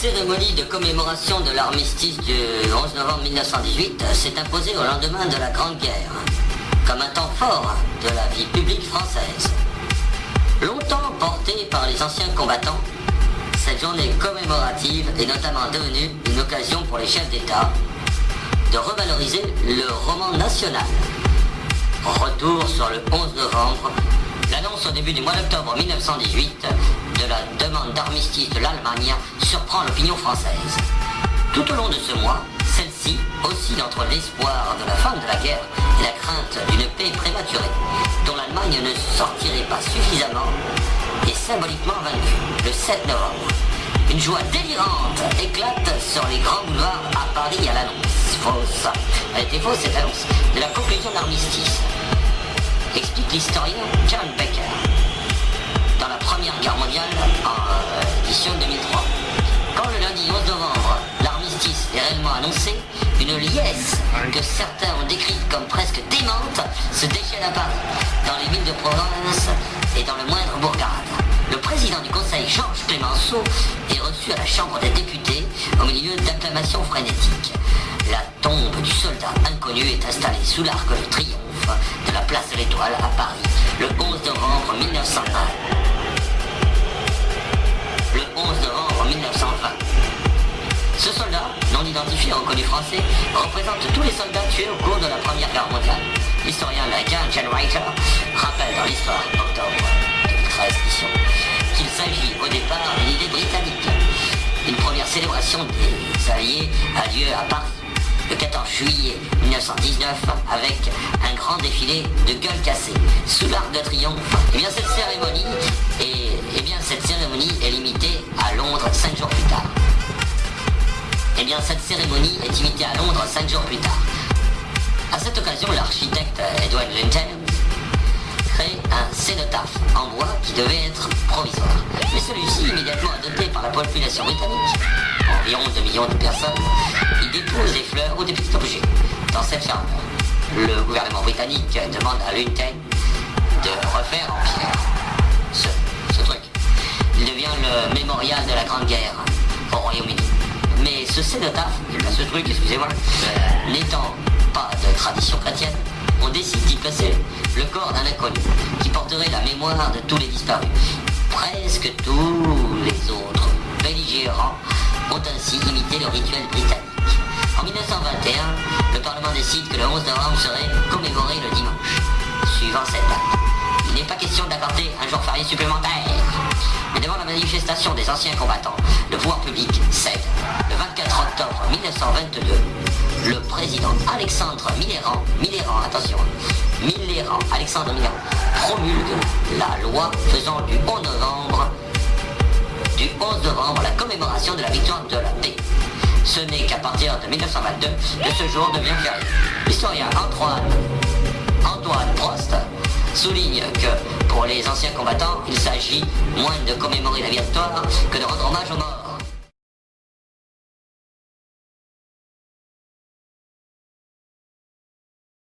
cérémonie de commémoration de l'armistice du 11 novembre 1918 s'est imposée au lendemain de la Grande Guerre, comme un temps fort de la vie publique française. Longtemps portée par les anciens combattants, cette journée commémorative est notamment devenue une occasion pour les chefs d'État de revaloriser le roman national. Retour sur le 11 novembre, l'annonce au début du mois d'octobre 1918 de la demande d'armistice de l'Allemagne surprend l'opinion française. Tout au long de ce mois, celle-ci oscille entre l'espoir de la fin de la guerre et la crainte d'une paix prématurée, dont l'Allemagne ne sortirait pas suffisamment et symboliquement vaincue le 7 novembre. Une joie délirante éclate sur les grands boulevards à Paris à l'annonce. Fausse. Elle était fausse cette annonce de la conclusion de l'armistice. Explique l'historien John Becker dans la Première Guerre mondiale en euh, édition 2003. Quand le lundi 11 novembre, l'armistice est réellement annoncé, une liesse que certains ont décrite comme presque démente se déchaîne à Paris, dans les villes de province et dans le moindre bourgade. Le président du Conseil, Georges Clémenceau, est reçu à la Chambre des députés au milieu d'acclamations frénétiques. La tombe du soldat inconnu est installée sous l'arc de triomphe de la place de l'Étoile à Paris le 11 novembre 1920 le 11 novembre 1920. Ce soldat, non identifié reconnu français, représente tous les soldats tués au cours de la Première Guerre mondiale. L'historien américain John Reiter rappelle dans l'histoire octobre 2013 qu'il s'agit au départ d'une idée britannique. Une première célébration des Alliés a lieu à Paris le 14 juillet 1919 avec un grand défilé de gueules cassées sous l'arc de triomphe. Et eh bien cette cérémonie est, eh bien cette cérémonie est limitée à Londres cinq jours plus tard. Et eh bien cette cérémonie est imitée à Londres cinq jours plus tard. À cette occasion, l'architecte Edward Linton crée un cénotaphe en bois qui devait être provisoire. Mais celui-ci, immédiatement adopté par la population britannique, environ 2 millions de personnes, dépose des fleurs ou des petits objets dans cette chambre. Le gouvernement britannique demande à Lunten de refaire en pierre ce, truc. Il devient le mémorial de la Grande Guerre au Royaume-Uni. Mais ce cénotaphe, ce truc, excusez-moi, n'étant pas de tradition chrétienne, on décide d'y placer le corps d'un inconnu qui porterait la mémoire de tous les disparus. Presque tous les autres belligérants ont ainsi imité le rituel britannique. En 1921, le Parlement décide que le 11 novembre serait commémoré le dimanche, suivant cette date. Il n'est pas question d'accorder un jour férié supplémentaire. Mais devant la manifestation des anciens combattants, le pouvoir public cède. Le 24 octobre 1922, le président Alexandre Millerand, Millerand, attention, Millerand, Alexandre Millerand, promulgue la loi faisant du 11 novembre du 11 novembre la commémoration de la victoire de la paix. Ce n'est qu'à partir de 1922 que ce jour devient férié. L'historien Antoine, Antoine Prost souligne que pour les anciens combattants, il s'agit moins de commémorer la victoire que de rendre hommage aux morts.